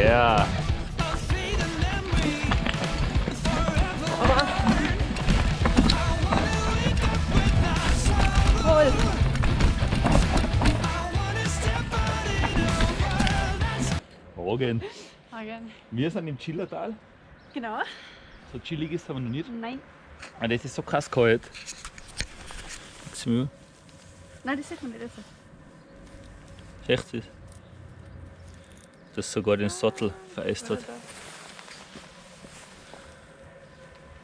Yeah. Morgen. Morgen. Wir sind im Chillertal. Genau. So chillig ist es aber noch nicht. Nein. Ah, das ist so krass kalt. Jetzt mir. Nein, das sieht man nicht. Also. Echt ist. Das sogar den Sattel vereist hat.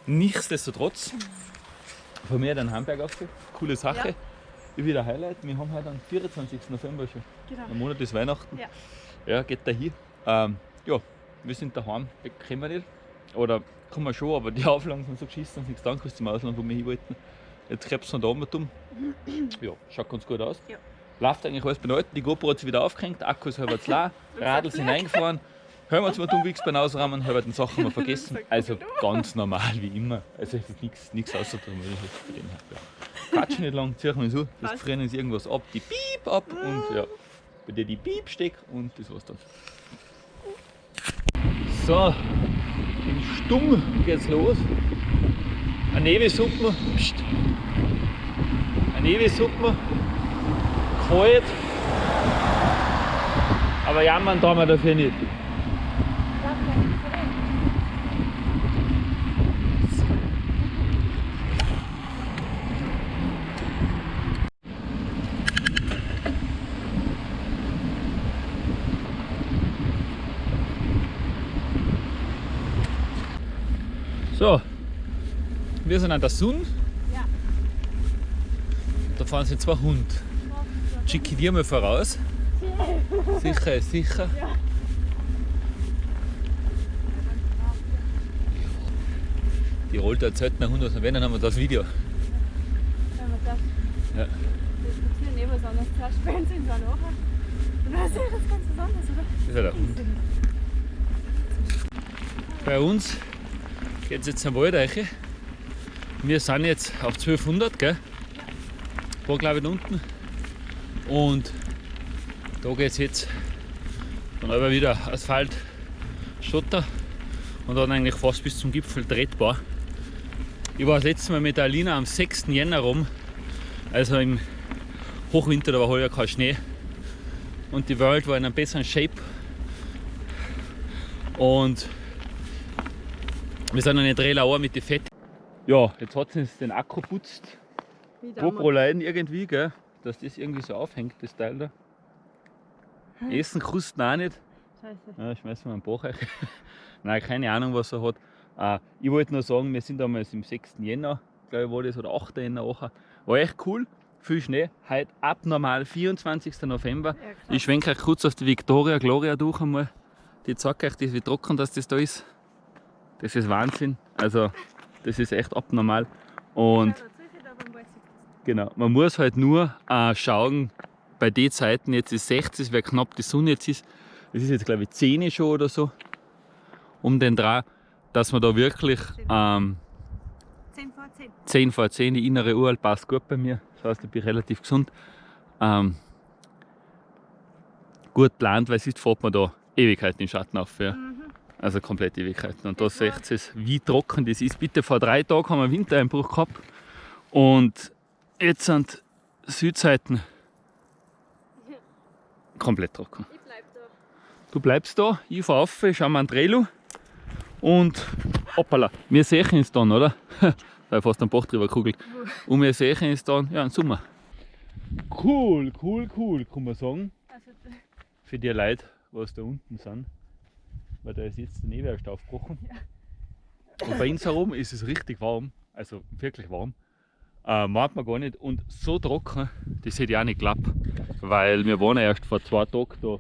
Nichtsdestotrotz, von mir dann Hamburg aufgeführt. Coole Sache. Ja. Ich wieder Highlight. Wir haben heute am 24. November schon. Genau. Am Monat ist Weihnachten. Ja. Ja, geht da hin. Ähm, ja, wir sind daheim. Können wir nicht. Oder kann man schon, aber die Auflagen sind so geschissen, dass nichts dann kannst zum Ausland, wo wir hin wollten. Jetzt krebs von da mal dumm. Ja, schaut ganz gut aus. Ja. Läuft eigentlich alles behalten. Die GoPro hat sich wieder aufgehängt, Akku ist halber klar, Radl sind eingefahren. Hören wir uns mal dumm beim Ausrahmen, halber den Sachen mal vergessen. Also ganz normal wie immer. Also nichts, nichts außergewöhnliches bei dem her. Ja. Quatsch nicht lang, ziehen wir uns an, das frieren uns irgendwas ab, die Piep ab und ja, bei dir die Piep steck und das war's dann. So, im Stumm geht's los. Eine Nevesuppe, pst. Eine Nevesuppe, kalt. Aber jammern tun wir dafür nicht. So, wir sind an der Sun. Ja. Da fahren sie zwei Hunde. Schicke dir mal voraus. Sicher, ist sicher. Die rollt erzählt nach Hund aus dem Wenn, dann haben wir das Video. Wenn man das Ja. diskutieren, eh was anderes. Zuerst spielen sie dann nachher. Und dann ist ja das ganz was anderes, oder? Das ist ja der Hund. Bei uns geht es jetzt am Waldeiche. Wir sind jetzt auf 1200, gell? War glaube ich da unten. Und da geht es jetzt dann aber wieder Asphalt, Schotter und dann eigentlich fast bis zum Gipfel tretbar. Ich war das letzte Mal mit der Alina am 6. Jänner rum, also im Hochwinter, da war heuer kein Schnee und die Welt war in einem besseren Shape. Und wir sind eine Drehlauer mit den Fett. Ja, jetzt hat sie uns den Akku putzt. GoPro leiden irgendwie, gell? Dass das irgendwie so aufhängt, das Teil da. Essen kosten auch nicht. Scheiße. Ja, schmeißen wir einen Bach rein. Nein, keine Ahnung, was er hat. Äh, ich wollte nur sagen, wir sind damals im 6. Jänner, glaube ich, war das, oder 8. Jänner auch. War echt cool, viel Schnee. Heute abnormal 24. November. Ja. Ich schwenke euch kurz auf die Victoria Gloria durch einmal. Die zeigt euch, das, wie trocken das, das da ist. Das ist Wahnsinn. Also, das ist echt abnormal. Und Ja, da ziehe ich da beim Wald sieht das. Genau, man muss halt nur äh, schauen, bei den Zeiten, jetzt ist 60, weil knapp die Sonne jetzt ist. Das ist jetzt, glaube ich, 10 schon oder so. Um den Dreh, dass man da wirklich ähm, 10 vor 10. 10 vor 10, die innere Uhr passt gut bei mir. Das heißt, ich bin relativ gesund. Ähm, gut plant, weil sonst fährt man da Ewigkeiten in den Schatten auf. Ja. Mhm. Also komplett Ewigkeiten. Und da seht ihr, wie trocken das ist. Bitte vor drei Tagen haben wir Wintereinbruch gehabt. Und jetzt sind Südseiten komplett trocken. Ich bleib da. Du bleibst da, ich fahr auf, schauen wir an Trailu und hoppala, wir sehen uns dann, oder? Weil fast ein Bach drüber kugelt. Und wir sehen uns dann, ja, im Sommer. Cool, cool, cool, kann man sagen. Also, Für die Leute, was da unten sind. Weil da ist jetzt der Nebel erst aufgebrochen. Und bei uns herum ist es richtig warm, also wirklich warm. Äh, meint man gar nicht. Und so trocken, das hätte ich auch nicht geglaubt. Weil wir waren ja erst vor zwei Tagen da,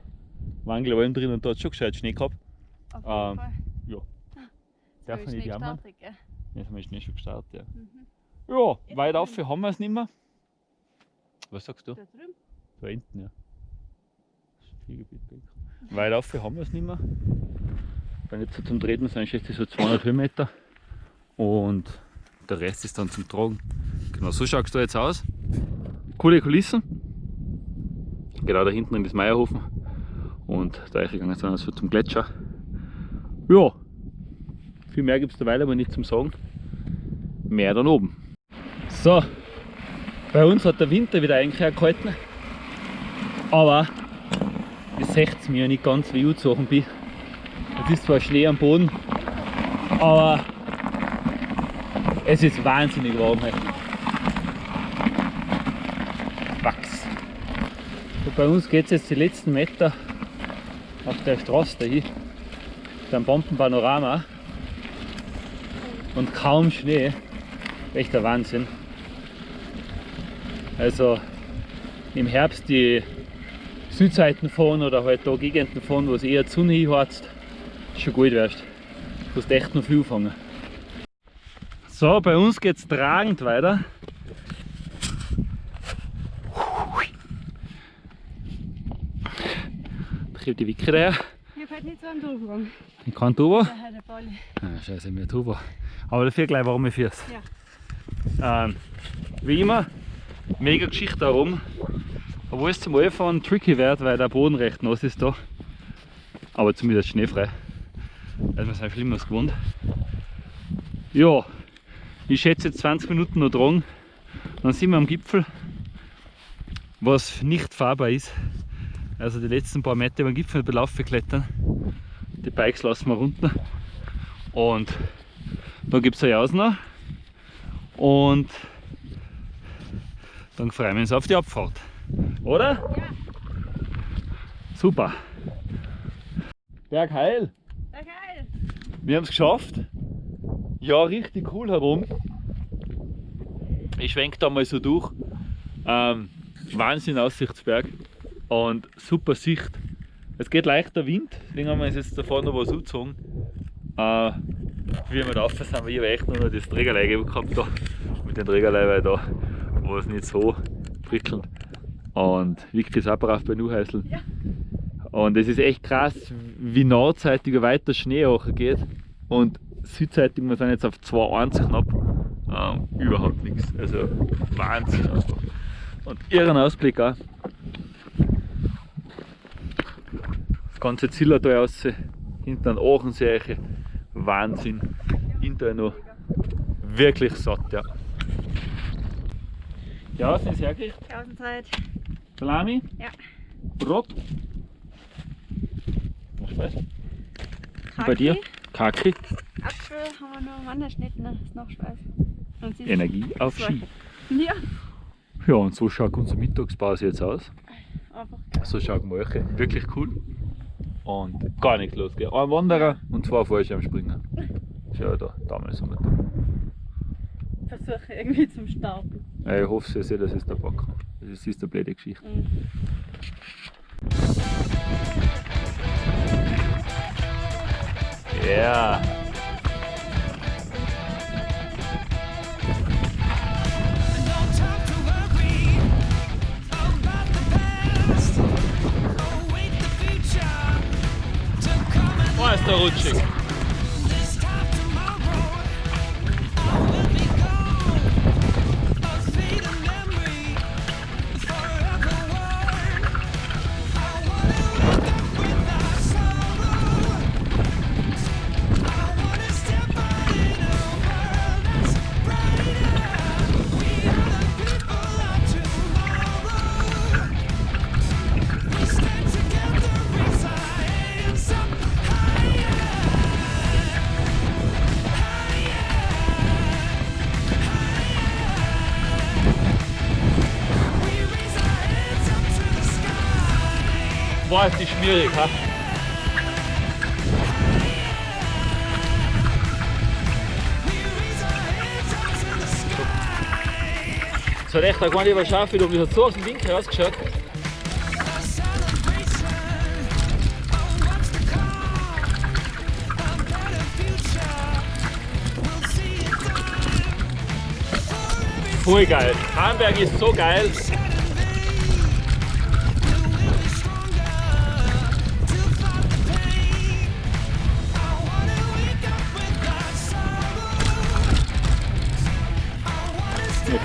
waren Alm drin und da hat es schon gescheit Schnee gehabt. auf jeden Ähm, Fall. ja. So Darf man nicht jammern? gell? Jetzt haben wir Schnee schon gestartet. Ja, Mhm. ja weit auf haben wir es nicht mehr. Was sagst du? Da drüben. Da hinten, ja. Skigebiet. Weit auf haben wir es nicht mehr. Wenn jetzt so zum Treten sind, schätze ich so 200 Höhenmeter. Und der Rest ist dann zum Tragen. Genau, so schaut es da jetzt aus. Coole Kulissen. Genau da hinten in das Meierhofen. Und da gegangen sind wir so zum Gletscher. Ja, viel mehr gibt es derweil aber nicht zum Sagen. Mehr dann oben. So, bei uns hat der Winter wieder eigentlich gehalten. Aber das seht mir ja nicht ganz, wie ich angezogen bin. Es ist zwar Schnee am Boden, aber es ist wahnsinnig warm heute. Wachs. Und bei uns geht es jetzt die letzten Meter auf der Straße dahin, beim Bombenpanorama und kaum Schnee. Echt der Wahnsinn. Also im Herbst die Südseiten fahren oder halt da Gegenden fahren, wo es eher Sonne hinheizt, schon gut wärst. Du musst echt noch viel fangen. So, bei uns geht es tragend weiter. Da Wicke daher. Ich hab halt nicht so einen Durchgang. Ich kann drüber. Der hat der Balli. Ah, scheiße, mir drüber. Aber dafür gleich warme Füße. Ja. Ähm, wie immer, mega Geschichte darum. Obwohl es zum Anfahren tricky wird, weil der Boden recht nass ist da. Aber zumindest schneefrei. Also wir sind Schlimmeres gewohnt. Ja, ich schätze jetzt 20 Minuten noch dran. Dann sind wir am Gipfel, was nicht fahrbar ist. Also die letzten paar Meter über den Gipfel belaufen klettern. Die Bikes lassen wir runter. Und dann gibt es eine Jausner. Und dann freuen wir uns auf die Abfahrt. Oder? Ja. Super. Berg heil. Ja, geil. Wir haben es geschafft. Ja, richtig cool herum. Ich schwenke da mal so durch. Ähm, Wahnsinn Aussichtsberg und super Sicht. Es geht leichter Wind, deswegen haben wir uns jetzt da vorne noch was angezogen. Äh, wie wir da rauf sind, wir habe echt nur noch das Trägerlei gehabt da. Mit den weil da war es nicht so prickelnd. Und Vicky ist auch brav bei Nuhäuseln. Ja. Und es ist echt krass, wie nordseitig weiter Schnee geht. Und südseitig, wir sind jetzt auf 2,1 knapp, ähm, überhaupt nichts. Also Wahnsinn einfach. Und irren Ausblick auch. Das ganze Zillertal raus, hinter den Aachensee, Wahnsinn. Hinterher noch wirklich satt, ja. Ja, sind Sie hergerichtet? Außenzeit. Salami? Ja. Brot? Was? Und bei dir? Kaki? Apfel haben wir noch Wanderschnitten, das ist noch ist- Energie auf Ski. Ja. Ja, und so schaut unsere Mittagspause jetzt aus. Einfach So schaut Molche. Wirklich cool. Und gar nichts los. Gell? Ein Wanderer und zwei Fallschirmspringer. Schau da, damals haben wir versuche irgendwie zum Starten. Ja, ich hoffe sehr, dass es der Bock hat. Das ist eine blöde Geschichte. Mhm. Ja. Rothschild. The sky. Es hat echt gar nicht überschafft, wie das hat so aus dem Winkel ausgeschaut. A celebration of what's to come. A better future. We'll see it done. For every Voll geil. Hamburg ist so geil. nicht.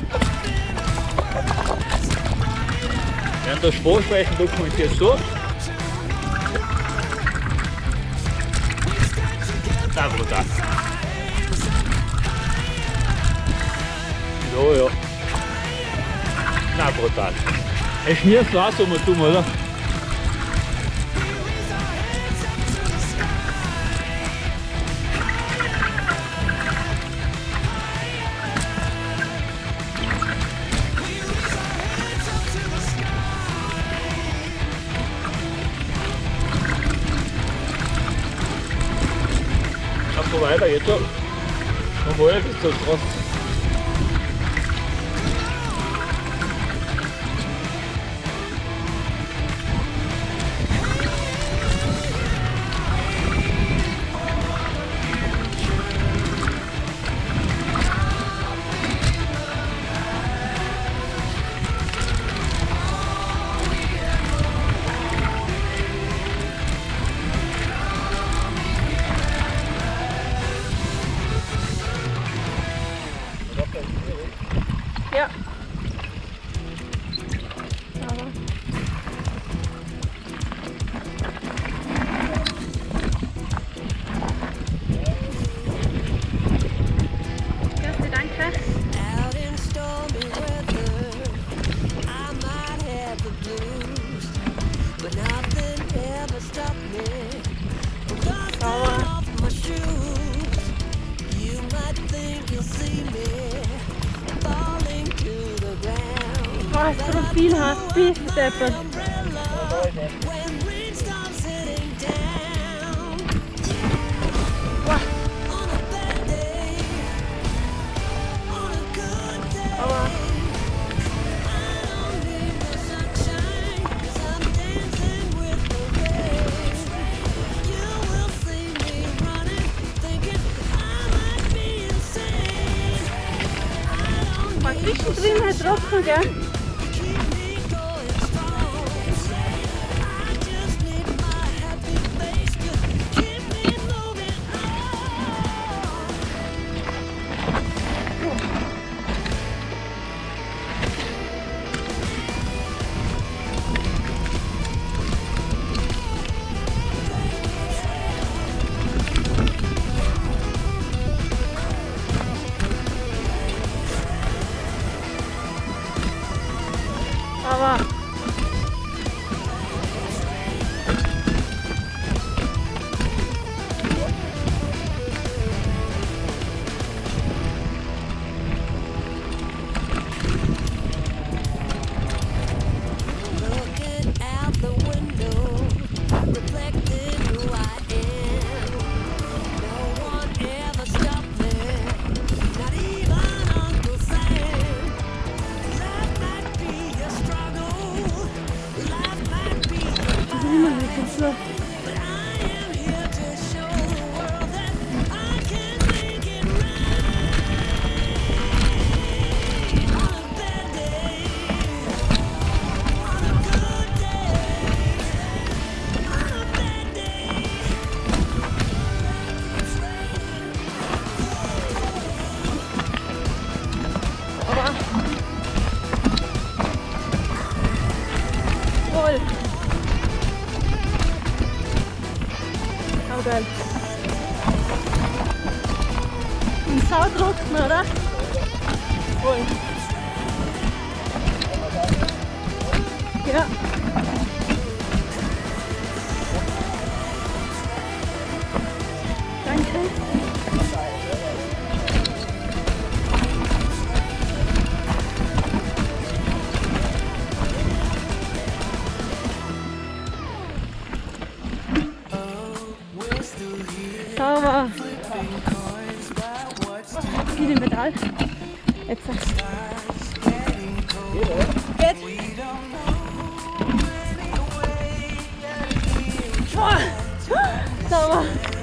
Während das Vorsprechen dokumentiert so. Da, brutal. So, ja. Na, brutal. Es ist nie so, was wir tun, oder? Weiter, jetzt schon. Jawohl, bist du so. Was für ein viel Hass, wie ist kìa 知吗？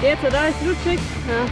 Jetzt, oder? Ist flutschig? Ja.